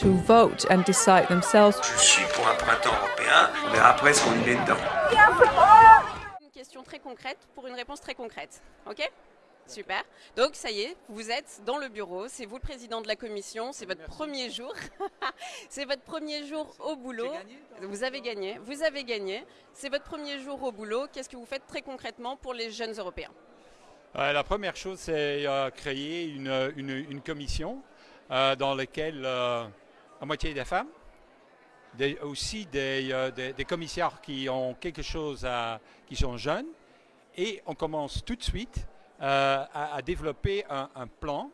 to vote and decide themselves. Je suis pour un printemps européen, on verra après ce qu'on y met dedans. Une question très concrète pour une réponse très concrète. Ok? Super. Donc ça y est, vous êtes dans le bureau, c'est vous le président de la commission, c'est votre premier jour. c'est votre premier jour au boulot. Vous avez gagné, vous avez gagné. C'est votre premier jour au boulot. Qu'est-ce que vous faites très concrètement pour les jeunes européens? Euh, la première chose, c'est euh, créer une, une- une commission euh, dans laquelle euh, la moitié des femmes, des- aussi des, euh, des- des commissaires qui ont quelque chose à, qui sont jeunes, et on commence tout de suite euh, à, à développer un, un plan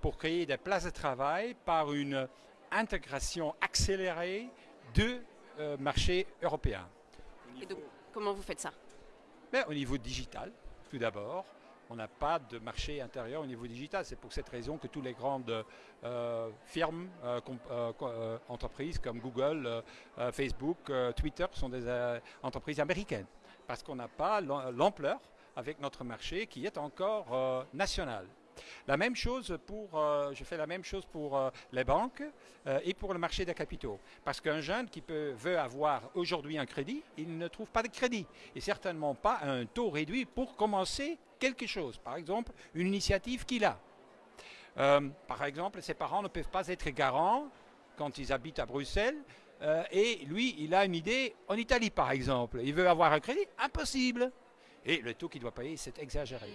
pour créer des places de travail par une intégration accélérée de euh, marché européen. Et donc, comment vous faites ça? Mais au niveau digital, tout d'abord, on n'a pas de marché intérieur au niveau digital. C'est pour cette raison que toutes les grandes euh, firmes, euh, euh, entreprises comme Google, Facebook, Twitter sont des entreprises américaines. Parce qu'on n'a pas l'am- l'ampleur avec notre marché qui est encore national. La même chose pour, euh, je fais la même chose pour euh, les banques euh, et pour le marché des capitaux. Parce qu'un jeune qui veut avoir aujourd'hui un crédit, il ne trouve pas de crédit. Et certainement pas un taux réduit pour commencer quelque chose. Par exemple, une initiative qu'il a. Par exemple, ses parents ne peuvent pas être garants quand ils habitent à Bruxelles. et lui, il a une idée en Italie, par exemple. Il veut avoir un crédit Impossible. Et le taux qu'il doit payer, c'est exagéré.